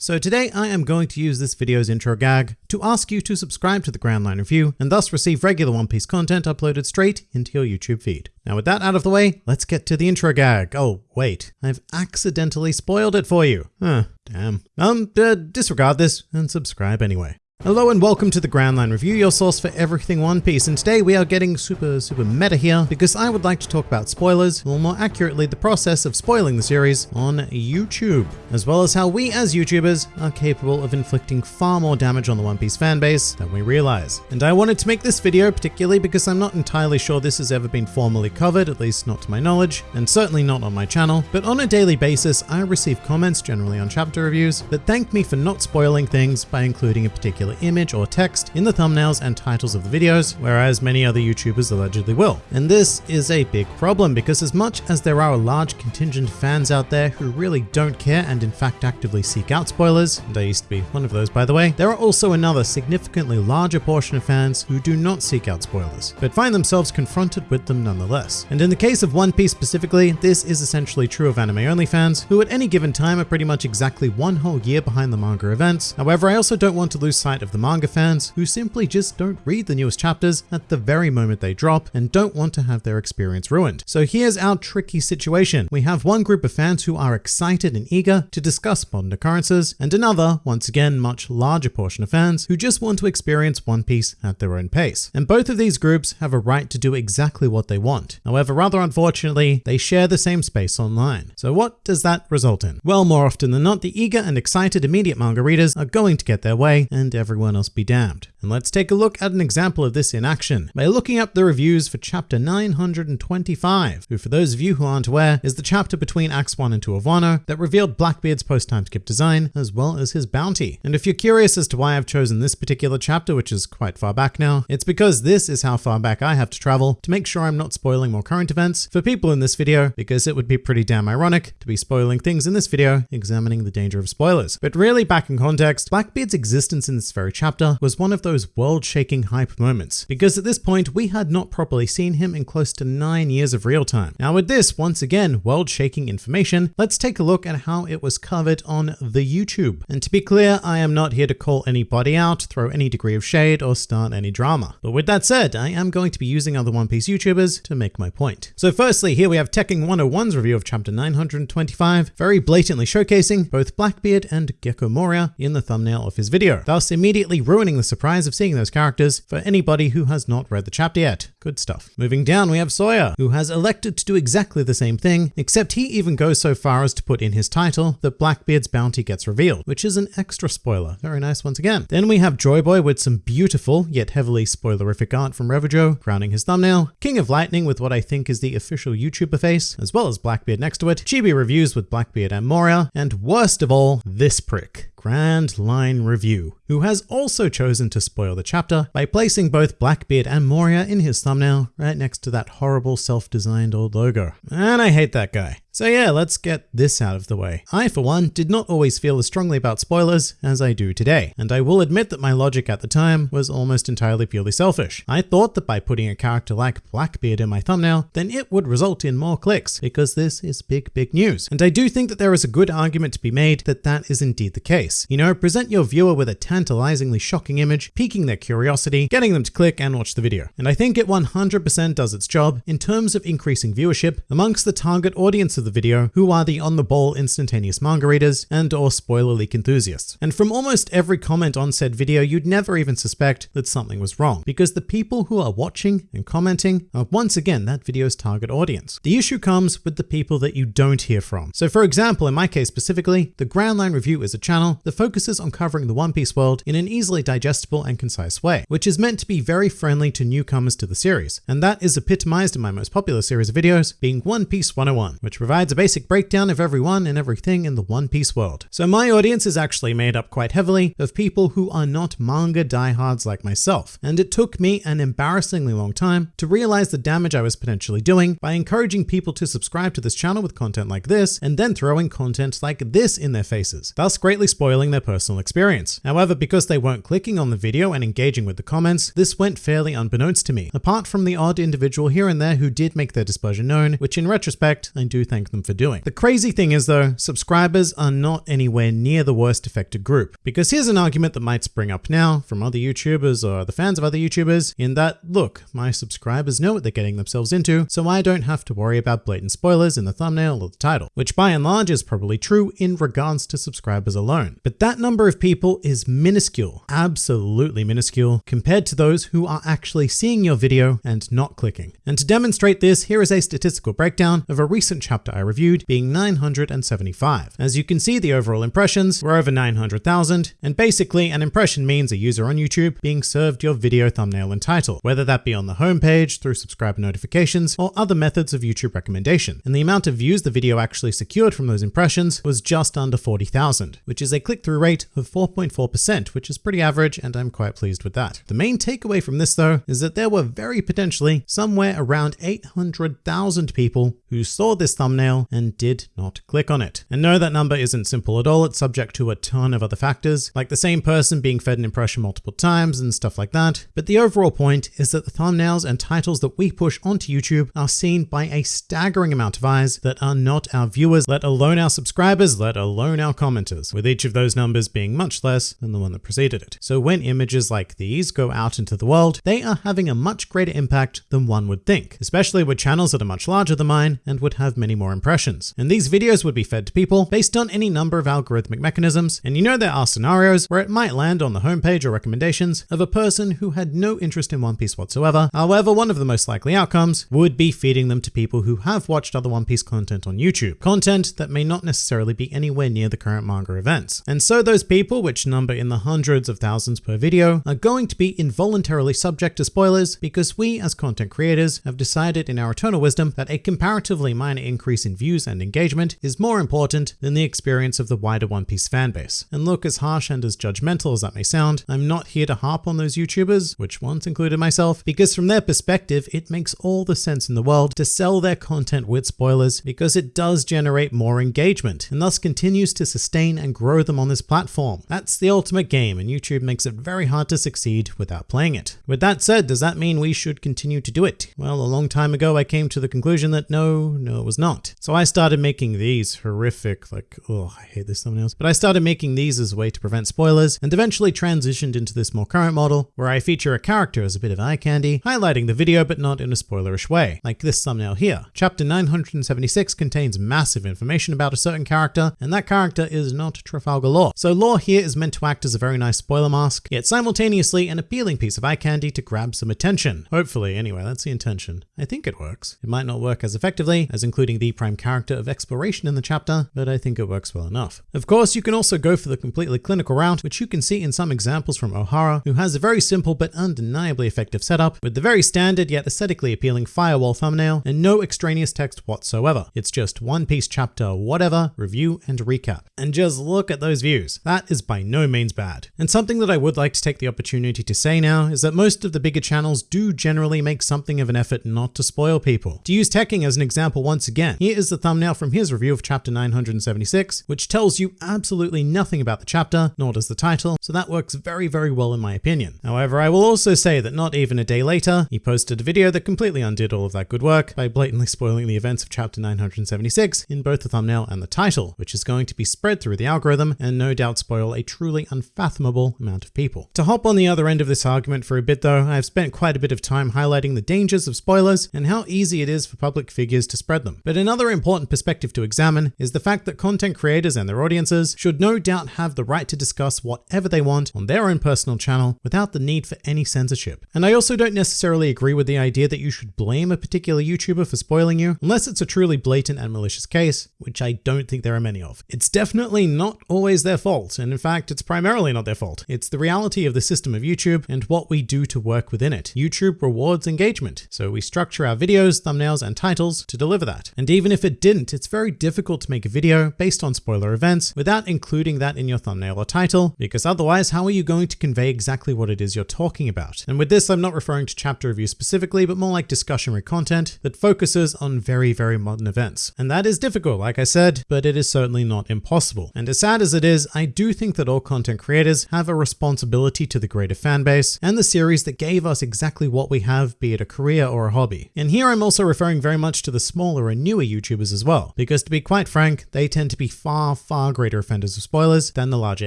So today I am going to use this video's intro gag to ask you to subscribe to the Grand Line Review and thus receive regular One Piece content uploaded straight into your YouTube feed. Now with that out of the way, let's get to the intro gag. Oh, wait, I've accidentally spoiled it for you. Huh, damn. Um, uh, disregard this and subscribe anyway. Hello and welcome to the Grand Line Review, your source for everything One Piece, and today we are getting super, super meta here because I would like to talk about spoilers, or more accurately, the process of spoiling the series on YouTube, as well as how we as YouTubers are capable of inflicting far more damage on the One Piece fanbase than we realize. And I wanted to make this video particularly because I'm not entirely sure this has ever been formally covered, at least not to my knowledge, and certainly not on my channel, but on a daily basis I receive comments, generally on chapter reviews, that thank me for not spoiling things by including a particular particular image or text in the thumbnails and titles of the videos, whereas many other YouTubers allegedly will. And this is a big problem because as much as there are a large contingent fans out there who really don't care and in fact actively seek out spoilers, and I used to be one of those by the way, there are also another significantly larger portion of fans who do not seek out spoilers, but find themselves confronted with them nonetheless. And in the case of One Piece specifically, this is essentially true of anime only fans, who at any given time are pretty much exactly one whole year behind the manga events. However, I also don't want to lose sight of the manga fans who simply just don't read the newest chapters at the very moment they drop and don't want to have their experience ruined. So here's our tricky situation. We have one group of fans who are excited and eager to discuss modern occurrences, and another, once again, much larger portion of fans who just want to experience One Piece at their own pace. And both of these groups have a right to do exactly what they want. However, rather unfortunately, they share the same space online. So what does that result in? Well, more often than not, the eager and excited immediate manga readers are going to get their way and everyone else be damned. And let's take a look at an example of this in action by looking up the reviews for chapter 925, who for those of you who aren't aware, is the chapter between Acts 1 and 2 of Wano that revealed Blackbeard's post-time skip design as well as his bounty. And if you're curious as to why I've chosen this particular chapter, which is quite far back now, it's because this is how far back I have to travel to make sure I'm not spoiling more current events for people in this video, because it would be pretty damn ironic to be spoiling things in this video examining the danger of spoilers. But really back in context, Blackbeard's existence in this chapter was one of those world-shaking hype moments, because at this point we had not properly seen him in close to 9 years of real time. Now with this, once again, world-shaking information, let's take a look at how it was covered on the YouTube. And to be clear, I am not here to call anybody out, throw any degree of shade, or start any drama. But with that said, I am going to be using other One Piece YouTubers to make my point. So firstly, here we have Tekking 101's review of chapter 925, very blatantly showcasing both Blackbeard and Gecko Moria in the thumbnail of his video, thus immediately ruining the surprise of seeing those characters for anybody who has not read the chapter yet. Good stuff. Moving down, we have Sawyer, who has elected to do exactly the same thing, except he even goes so far as to put in his title that Blackbeard's bounty gets revealed, which is an extra spoiler. Very nice once again. Then we have Joyboy with some beautiful, yet heavily spoilerific art from Revijo, crowning his thumbnail, King of Lightning with what I think is the official YouTuber face, as well as Blackbeard next to it, Chibi Reviews with Blackbeard and Moria, and worst of all, this prick. Grand Line Review, who has also chosen to spoil the chapter by placing both Blackbeard and Moria in his thumbnail right next to that horrible self-designed old logo. And I hate that guy. So yeah, let's get this out of the way. I, for one, did not always feel as strongly about spoilers as I do today, and I will admit that my logic at the time was almost entirely purely selfish. I thought that by putting a character like Blackbeard in my thumbnail, then it would result in more clicks, because this is big, big news. And I do think that there is a good argument to be made that that is indeed the case. You know, present your viewer with a tantalizingly shocking image, piquing their curiosity, getting them to click and watch the video. And I think it 100% does its job in terms of increasing viewership amongst the target audience of the video who are the on-the-ball instantaneous manga readers and or spoiler leak enthusiasts. And from almost every comment on said video, you'd never even suspect that something was wrong because the people who are watching and commenting are once again that video's target audience. The issue comes with the people that you don't hear from. So for example, in my case specifically, the Grand Line Review is a channel that focuses on covering the One Piece world in an easily digestible and concise way, which is meant to be very friendly to newcomers to the series. And that is epitomized in my most popular series of videos, being One Piece 101, which provides a basic breakdown of everyone and everything in the One Piece world. So my audience is actually made up quite heavily of people who are not manga diehards like myself. And it took me an embarrassingly long time to realize the damage I was potentially doing by encouraging people to subscribe to this channel with content like this and then throwing content like this in their faces, thus greatly spoiling their personal experience. However, because they weren't clicking on the video and engaging with the comments, this went fairly unbeknownst to me, apart from the odd individual here and there who did make their displeasure known, which in retrospect, I do thank them for doing. The crazy thing is though, subscribers are not anywhere near the worst affected group, because here's an argument that might spring up now from other YouTubers or the fans of other YouTubers in that, look, my subscribers know what they're getting themselves into, so I don't have to worry about blatant spoilers in the thumbnail or the title, which by and large is probably true in regards to subscribers alone. But that number of people is minuscule, absolutely minuscule, compared to those who are actually seeing your video and not clicking. And to demonstrate this, here is a statistical breakdown of a recent chapter I reviewed being 975. As you can see, the overall impressions were over 900,000, and basically an impression means a user on YouTube being served your video thumbnail and title, whether that be on the homepage, through subscriber notifications, or other methods of YouTube recommendation. And the amount of views the video actually secured from those impressions was just under 40,000, which is a click-through rate of 4.4%, which is pretty average, and I'm quite pleased with that. The main takeaway from this though, is that there were very potentially somewhere around 800,000 people who saw this thumbnail and did not click on it. And no, that number isn't simple at all. It's subject to a ton of other factors, like the same person being fed an impression multiple times and stuff like that. But the overall point is that the thumbnails and titles that we push onto YouTube are seen by a staggering amount of eyes that are not our viewers, let alone our subscribers, let alone our commenters, with each of those numbers being much less than the one that preceded it. So when images like these go out into the world, they are having a much greater impact than one would think, especially with channels that are much larger than mine and would have many more impressions. And these videos would be fed to people based on any number of algorithmic mechanisms, and you know there are scenarios where it might land on the homepage or recommendations of a person who had no interest in One Piece whatsoever. However, one of the most likely outcomes would be feeding them to people who have watched other One Piece content on YouTube, content that may not necessarily be anywhere near the current manga events. And so those people, which number in the hundreds of thousands per video, are going to be involuntarily subject to spoilers because we as content creators have decided in our eternal wisdom that a comparatively minor increase in views and engagement is more important than the experience of the wider One Piece fanbase. And look, as harsh and as judgmental as that may sound, I'm not here to harp on those YouTubers, which once included myself, because from their perspective, it makes all the sense in the world to sell their content with spoilers because it does generate more engagement and thus continues to sustain and grow them on this platform. That's the ultimate game and YouTube makes it very hard to succeed without playing it. With that said, does that mean we should continue to do it? Well, a long time ago, I came to the conclusion that no, no, it was not. So I started making these horrific, like, oh, I hate this thumbnails, but I started making these as a way to prevent spoilers and eventually transitioned into this more current model where I feature a character as a bit of eye candy, highlighting the video but not in a spoilerish way, like this thumbnail here. Chapter 976 contains massive information about a certain character, and that character is not Trafalgar Law. So Law here is meant to act as a very nice spoiler mask, yet simultaneously an appealing piece of eye candy to grab some attention. Hopefully, anyway, that's the intention. I think it works. It might not work as effectively as including the prime character of exploration in the chapter, but I think it works well enough. Of course, you can also go for the completely clinical route, which you can see in some examples from Ohara, who has a very simple but undeniably effective setup with the very standard yet aesthetically appealing firewall thumbnail and no extraneous text whatsoever. It's just One Piece chapter whatever, review and recap. And just look at those views. That is by no means bad. And something that I would like to take the opportunity to say now is that most of the bigger channels do generally make something of an effort not to spoil people. To use Tekking as an example once again, here is the thumbnail from his review of chapter 976, which tells you absolutely nothing about the chapter, nor does the title, so that works very, very well in my opinion. However, I will also say that not even a day later, he posted a video that completely undid all of that good work by blatantly spoiling the events of chapter 976 in both the thumbnail and the title, which is going to be spread through the algorithm and no doubt spoil a truly unfathomable amount of people. To hop on the other end of this argument for a bit though, I've spent quite a bit of time highlighting the dangers of spoilers and how easy it is for public figures to spread them. But another important perspective to examine is the fact that content creators and their audiences should no doubt have the right to discuss whatever they want on their own personal channel without the need for any censorship. And I also don't necessarily agree with the idea that you should blame a particular YouTuber for spoiling you, unless it's a truly blatant and malicious case, which I don't think there are many of. It's definitely not always their fault, and in fact, it's primarily not their fault. It's the reality of the system of YouTube and what we do to work within it. YouTube rewards engagement, so we structure our videos, thumbnails, and titles to deliver that. And even if it didn't, it's very difficult to make a video based on spoiler events without including that in your thumbnail or title, because otherwise, how are you going to convey exactly what it is you're talking about? And with this, I'm not referring to chapter review specifically, but more like discussionary content that focuses on very, very modern events. And that is difficult, like I said, but it is certainly not impossible. And as sad as it is, I do think that all content creators have a responsibility to the greater fan base and the series that gave us exactly what we have, be it a career or a hobby. And here I'm also referring very much to the smaller and newer YouTubers as well, because to be quite frank, they tend to be far, far greater offenders of spoilers than the larger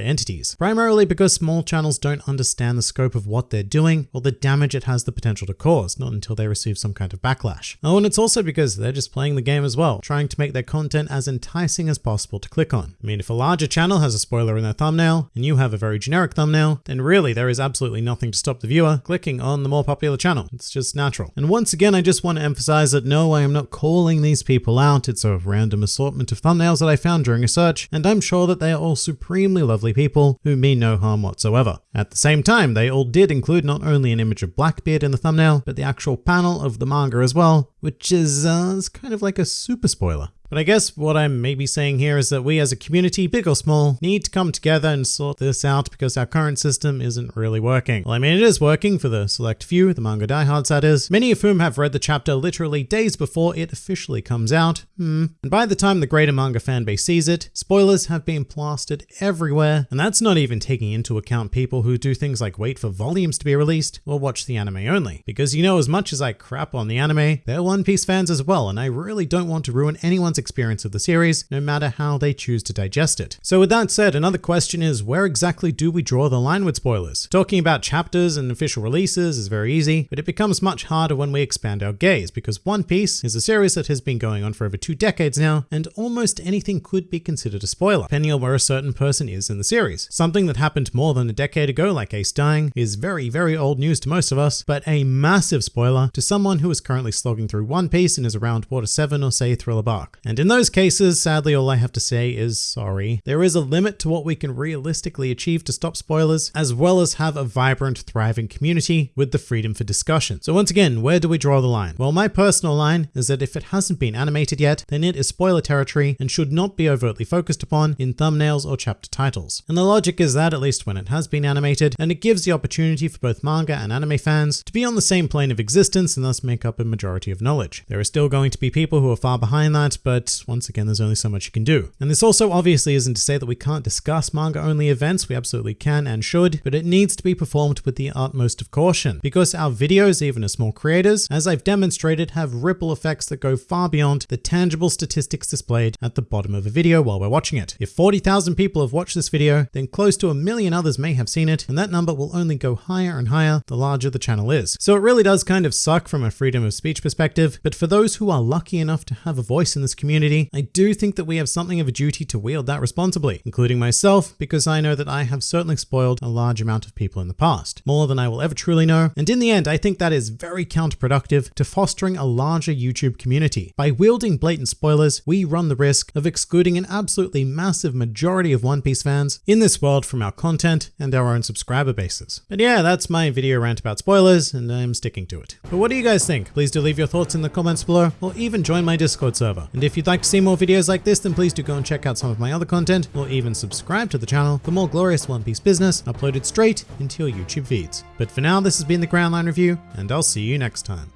entities. Primarily because small channels don't understand the scope of what they're doing or the damage it has the potential to cause, not until they receive some kind of backlash. Oh, and it's also because they're just playing the game as well, trying to make their content as enticing as possible to click on. I mean, if a larger channel has a spoiler in their thumbnail, and you have a very generic thumbnail, then really there is absolutely nothing to stop the viewer clicking on the more popular channel. It's just natural. And once again, I just want to emphasize that no, I am not calling these people out. It's a random assortment of thumbnails that I found during a search, and I'm sure that they are all supremely lovely people who mean no harm whatsoever. At the same time, they all did include not only an image of Blackbeard in the thumbnail, but the actual panel of the manga as well, which is, uh, is kind of like a super spoiler. But I guess what I'm maybe saying here is that we as a community, big or small, need to come together and sort this out because our current system isn't really working. Well, I mean, it is working for the select few, the manga diehards that is, many of whom have read the chapter literally days before it officially comes out. Hmm. And by the time the greater manga fanbase sees it, spoilers have been plastered everywhere, and that's not even taking into account people who do things like wait for volumes to be released or watch the anime only. Because you know, as much as I crap on the anime, they're One Piece fans as well, and I really don't want to ruin anyone's experience of the series, no matter how they choose to digest it. So with that said, another question is where exactly do we draw the line with spoilers? Talking about chapters and official releases is very easy, but it becomes much harder when we expand our gaze because One Piece is a series that has been going on for over two decades now, and almost anything could be considered a spoiler, depending on where a certain person is in the series. Something that happened more than a decade ago, like Ace dying, is very, very old news to most of us, but a massive spoiler to someone who is currently slogging through One Piece and is around Water 7 or say Thriller Bark. And in those cases, sadly, all I have to say is sorry. There is a limit to what we can realistically achieve to stop spoilers, as well as have a vibrant, thriving community with the freedom for discussion. So once again, where do we draw the line? Well, my personal line is that if it hasn't been animated yet, then it is spoiler territory and should not be overtly focused upon in thumbnails or chapter titles. And the logic is that at least when it has been animated, and it gives the opportunity for both manga and anime fans to be on the same plane of existence and thus make up a majority of knowledge. There are still going to be people who are far behind that, but once again, there's only so much you can do. And this also obviously isn't to say that we can't discuss manga only events, we absolutely can and should, but it needs to be performed with the utmost of caution because our videos, even as small creators, as I've demonstrated, have ripple effects that go far beyond the tangible statistics displayed at the bottom of a video while we're watching it. If 40,000 people have watched this video, then close to a million others may have seen it, and that number will only go higher and higher the larger the channel is. So it really does kind of suck from a freedom of speech perspective, but for those who are lucky enough to have a voice in this community, I do think that we have something of a duty to wield that responsibly, including myself, because I know that I have certainly spoiled a large amount of people in the past, more than I will ever truly know, and in the end, I think that is very counterproductive to fostering a larger YouTube community. By wielding blatant spoilers, we run the risk of excluding an absolutely massive majority of One Piece fans in this world from our content and our own subscriber bases. But yeah, that's my video rant about spoilers, and I'm sticking to it. But what do you guys think? Please do leave your thoughts in the comments below, or even join my Discord server. And if you'd like to see more videos like this, then please do go and check out some of my other content, or even subscribe to the channel for more glorious One Piece business uploaded straight into your YouTube feeds. But for now, this has been the Grand Line Review, and I'll see you next time.